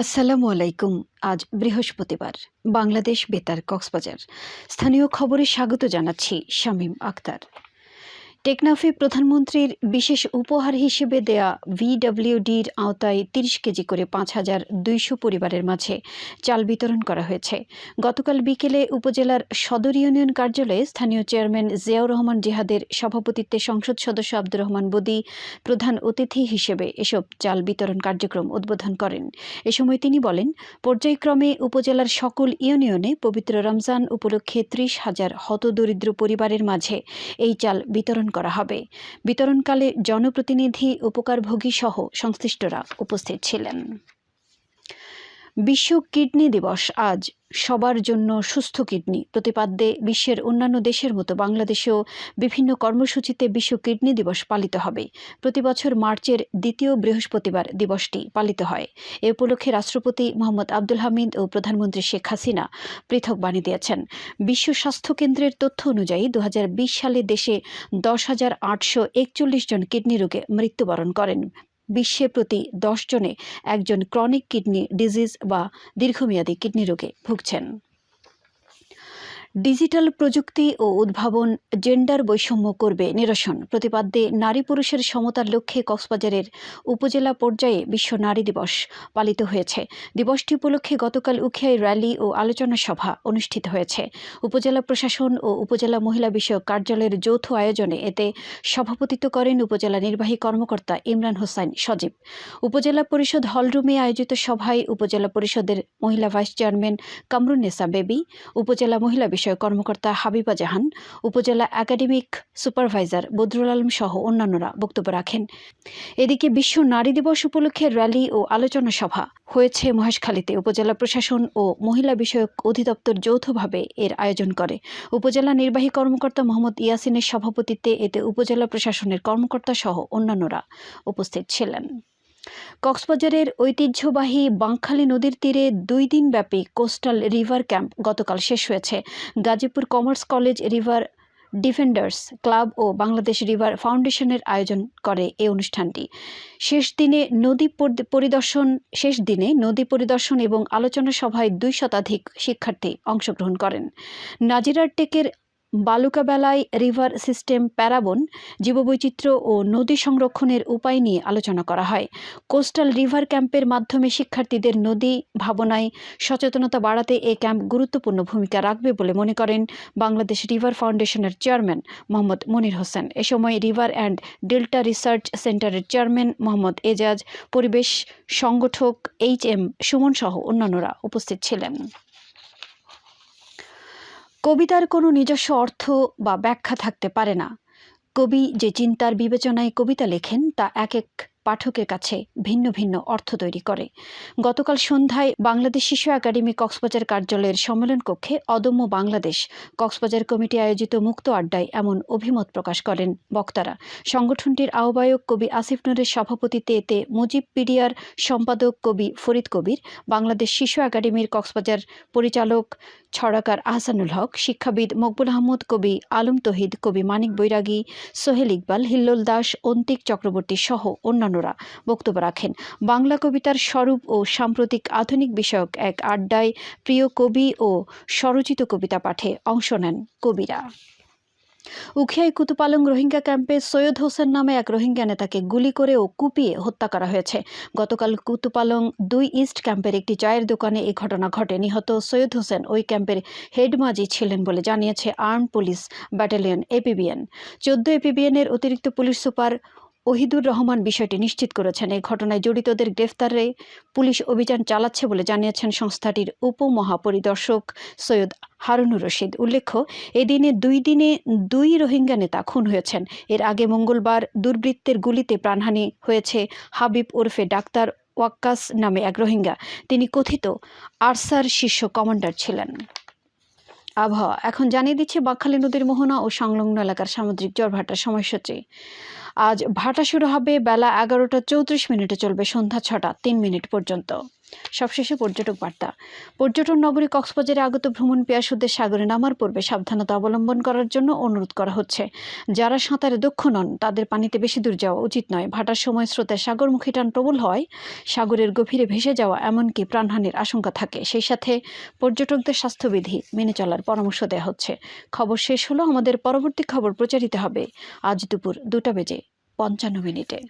আসসালামু আলাইকুম। আজ বৃহস্পতিবার বাংলাদেশ বেতার কক্সবাজার। স্থানীয় খবরে স্বাগত জানাচ্ছি শামীম আক্তার। টেকনাফে প্রধানমন্ত্রীর বিশেষ উপহার হিসেবে দেয়া ভিডব্লিউডির আওতায় তিরিশ কেজি করে পাঁচ হাজার দুইশো পরিবারের মাঝে চাল বিতরণ করা হয়েছে। গতকাল বিকেলে উপজেলার সদর ইউনিয়ন কার্যালয়ে স্থানীয় চেয়ারম্যান জিয়াউর রহমান জিহাদের সভাপতিত্বে সংসদ সদস্য আব্দুর রহমান বদি, প্রধান অতিথি হিসেবে এসব চাল বিতরণ কার্যক্রম উদ্বোধন করেন। এ সময় তিনি বলেন, পর্যায়ক্রমে উপজেলার সকল ইউনিয়নে পবিত্র রমজান উপলক্ষে ত্রিশ হাজার হতদরিদ্র পরিবারের মাঝে এই চাল বিতরণ করা হবে। বিতরণকালে জনপ্রতিনিধি উপকারভোগী সহ সংশ্লিষ্টরা উপস্থিত ছিলেন। বিশ্ব কিডনি দিবস আজ সবার জন্য সুস্থ কিডনি। প্রতিপাদ্যে বিশ্বের অন্যান্য দেশের মতো বাংলাদেশেও বিভিন্ন কর্মসূচিতে বিশ্ব কিডনি দিবস পালিত হবে। প্রতি বছর মার্চের দ্বিতীয় বৃহস্পতিবার দিবসটি পালিত হয়। এ উপলক্ষে রাষ্ট্রপতি মোহাম্মদ আব্দুল হামিদ ও প্রধানমন্ত্রী শেখ হাসিনা পৃথক বাণী দিয়েছেন। বিশ্ব স্বাস্থ্য কেন্দ্রের তথ্য অনুযায়ী দু হাজার বিশ সালে দেশে দশ হাজার আটশো একচল্লিশ জন কিডনি রোগে মৃত্যুবরণ করেন। বিশ্বে প্রতি দশ জনে একজন ক্রনিক কিডনি ডিজিজ বা দীর্ঘমেয়াদী কিডনি রোগে ভুগছেন। ডিজিটাল প্রযুক্তি ও উদ্ভাবন, জেন্ডার বৈষম্য করবে নিরসন। প্রতিপাদ্যে, নারী পুরুষের সমতার লক্ষ্যে কক্সবাজারের উপজেলা পর্যায়ে বিশ্ব নারী দিবস পালিত হয়েছে। দিবসটি উপলক্ষে গতকাল উখিয়ায় র্যালি ও আলোচনা সভা অনুষ্ঠিত হয়েছে। উপজেলা প্রশাসন ও উপজেলা মহিলা বিষয়ক কার্যালয়ের যৌথ আয়োজনে এতে সভাপতিত্ব করেন উপজেলা নির্বাহী কর্মকর্তা ইমরান হোসাইন সজীব। উপজেলা পরিষদ হলরুমে আয়োজিত সভায় উপজেলা পরিষদের মহিলা ভাইস চেয়ারম্যান কামরুন্নেসা বেবি, উপজেলা মহিলা বিষয়ক কর্মকর্তা হাবিবা জাহান, উপজেলা একাডেমিক সুপারভাইজার বদরুল আলম সহ অন্যান্যরা বক্তব্য রাখেন। এদিকে বিশ্ব নারী দিবস উপলক্ষে র্যালি ও আলোচনা সভা হয়েছে মহেশখালীতে। উপজেলা প্রশাসন ও মহিলা বিষয়ক অধিদপ্তর যৌথভাবে এর আয়োজন করে। উপজেলা নির্বাহী কর্মকর্তা মোহাম্মদ ইয়াসিনের সভাপতিত্বে এতে উপজেলা প্রশাসনের কর্মকর্তা সহ অন্যান্যরা উপস্থিত ছিলেন। কক্সবাজারের ঐতিহ্যবাহী বাঁকখালী নদীর তীরে দুই দিন ব্যাপী কোস্টাল রিভার ক্যাম্প গতকাল শেষ হয়েছে। Gazipur commerce college river defenders club ও বাংলাদেশ রিভার ফাউন্ডেশনের আয়োজন করে এই অনুষ্ঠানটি। শেষ দিনে নদী পরিদর্শন, শেষ দিনে নদী পরিদর্শন এবং আলোচনা সভায় দুই শতাধিক শিক্ষার্থী অংশগ্রহণ করেন। নাজিরার টেকের বালুকাবেলায় রিভার সিস্টেম প্যারাবন, জীববৈচিত্র্য ও নদী সংরক্ষণের উপায় নিয়ে আলোচনা করা হয়। কোস্টাল রিভার ক্যাম্পের মাধ্যমে শিক্ষার্থীদের নদী ভাবনায় সচেতনতা বাড়াতে এ ক্যাম্প গুরুত্বপূর্ণ ভূমিকা রাখবে বলে মনে করেন বাংলাদেশ রিভার ফাউন্ডেশনের চেয়ারম্যান মোহাম্মদ মনির হোসেন। এ সময় রিভার অ্যান্ড ডেল্টা রিসার্চ সেন্টারের চেয়ারম্যান মোহাম্মদ এজাজ, পরিবেশ সংগঠক এইচ এম সুমন সহ অন্যান্যরা উপস্থিত ছিলেন। কবিতার কোনো নিজস্ব অর্থ বা ব্যাখ্যা থাকতে পারে না। কবি যে চিন্তার বিবেচনায় কবিতা লেখেন, তা এক এক পাঠকের কাছে ভিন্ন ভিন্ন অর্থ তৈরি করে। গতকাল সন্ধ্যায় বাংলাদেশ শিশু একাডেমি কক্সবাজার কার্যালয়ের সম্মেলন কক্ষে অদম্য বাংলাদেশ কক্সবাজার কমিটি আয়োজিত মুক্ত আড্ডায় এমন অভিমত প্রকাশ করেন বক্তারা। সংগঠনটির আহ্বায়ক কবি আসিফ নুরের সভাপতিত্বে এতে মুজিব পিডিয়ার সম্পাদক কবি ফরিদ কবির, বাংলাদেশ শিশু একাডেমির কক্সবাজার পরিচালক ছড়াকার আহসানুল হক, শিক্ষাবিদ মকবুল আহমদ কবি আলম তহিদ, কবি মানিক বৈরাগী, সোহেল ইকবাল, হিল্লোল দাস, অন্তিক চক্রবর্তী সহ অন্যান্যরা বক্তব্য রাখেন। বাংলা কবিতার স্বরূপ ও সাম্প্রতিক আধুনিক বিষয়ক এক আড্ডায় প্রিয় কবি ও স্বরচিত কবিতা পাঠে অংশ নেন কবিরা। উখিয়াই কুতুপালং রোহিঙ্গা ক্যাম্পে সৈয়দ হোসেন নামে এক রোহিঙ্গা নেতাকে গুলি করে ও কুপিয়ে হত্যা করা হয়েছে। গতকাল কুতুপালং দুই ইস্ট ক্যাম্পের একটি চায়ের দোকানে এই ঘটনা ঘটে। নিহত সৈয়দ হোসেন ওই ক্যাম্পের হেডমাজি ছিলেন বলে জানিয়েছে আর্ম পুলিশ ব্যাটালিয়ন এপিবিএন। চোদ্দ এপিবিএনের অতিরিক্ত পুলিশ সুপার ওহিদুর রহমান বিষয়টি নিশ্চিত করেছেন। এই ঘটনায় জড়িতদের গ্রেফতারে পুলিশ অভিযান চালাচ্ছে বলে জানিয়েছেন সংস্থাটির উপমহাপরিদর্শক সৈয়দ হারুনুর রশিদ। উল্লেখ্য, এদিনে দুই দিনে দুই রোহিঙ্গা নেতা খুন হয়েছেন। এর আগে মঙ্গলবার দুর্বৃত্তের গুলিতে প্রাণহানি হয়েছে হাবিব ওরফে ডাক্তার ওয়াক্কাস নামে এক রোহিঙ্গা। তিনি কথিত, আরসার শীর্ষ কমান্ডার ছিলেন। আবহাওয়া। এখন জানিয়ে দিচ্ছে বাঁকখালী নদীর মোহনা ও সংলগ্ন এলাকার সামুদ্রিক জ্বর ভাটার সময়সূচি। আজ ভাটা শুরু হবে বেলা এগারোটা চৌত্রিশ মিনিটে চলবে সন্ধ্যা ছটা, তিন মিনিট পর্যন্ত। সবশেষে পর্যটক বার্তা। পর্যটন নগরী কক্সবাজারে আগত ভ্রমণ পেয়াসুদের সাগরে নামার পূর্বে সাবধানতা অবলম্বন করার জন্য অনুরোধ করা হচ্ছে। যারা সাঁতারে দক্ষ নন, তাদের পানিতে বেশি দূর যাওয়া উচিত নয়। ভাটার সময় স্রোতের সাগরমুখী টান প্রবল হয়, সাগরের গভীরে ভেসে যাওয়া এমনকি প্রাণহানির আশঙ্কা থাকে। সেই সাথে পর্যটকদের স্বাস্থ্যবিধি মেনে চলার পরামর্শ দেওয়া হচ্ছে। খবর শেষ হলো, আমাদের পরবর্তী খবর প্রচারিত হবে আজ দুপুর দুটা বেজে পঞ্চান্ন মিনিটে।